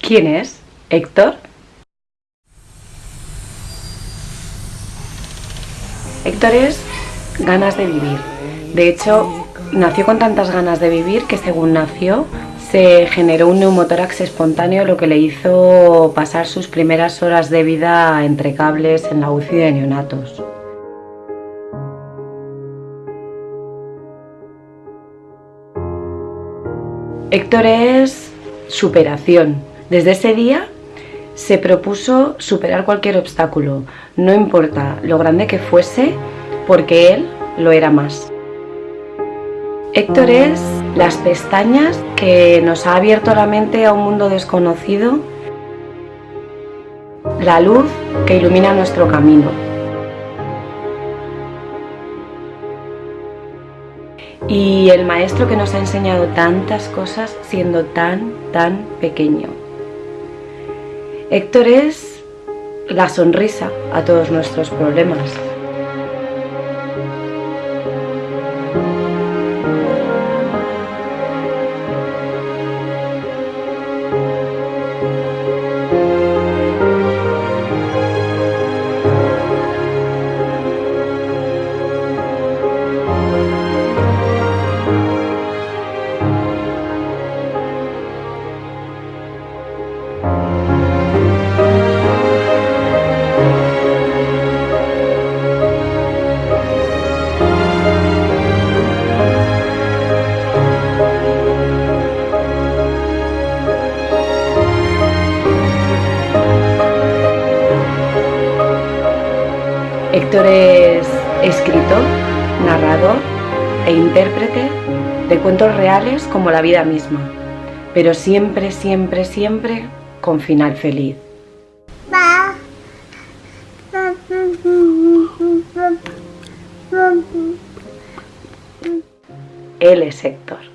¿Quién es? ¿Héctor? Héctor es ganas de vivir. De hecho, nació con tantas ganas de vivir que según nació se generó un neumotórax espontáneo lo que le hizo pasar sus primeras horas de vida entre cables en la UCI de neonatos. Héctor es superación. Desde ese día se propuso superar cualquier obstáculo, no importa lo grande que fuese, porque él lo era más. Héctor es las pestañas que nos ha abierto la mente a un mundo desconocido, la luz que ilumina nuestro camino. y el maestro que nos ha enseñado tantas cosas siendo tan, tan pequeño. Héctor es la sonrisa a todos nuestros problemas. Héctor es escritor, narrador e intérprete de cuentos reales como la vida misma, pero siempre, siempre, siempre con final feliz. Él es Héctor.